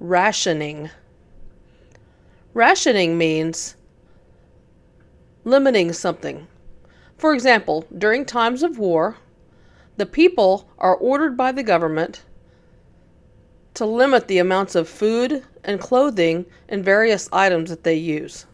rationing. Rationing means limiting something. For example, during times of war, the people are ordered by the government to limit the amounts of food and clothing and various items that they use.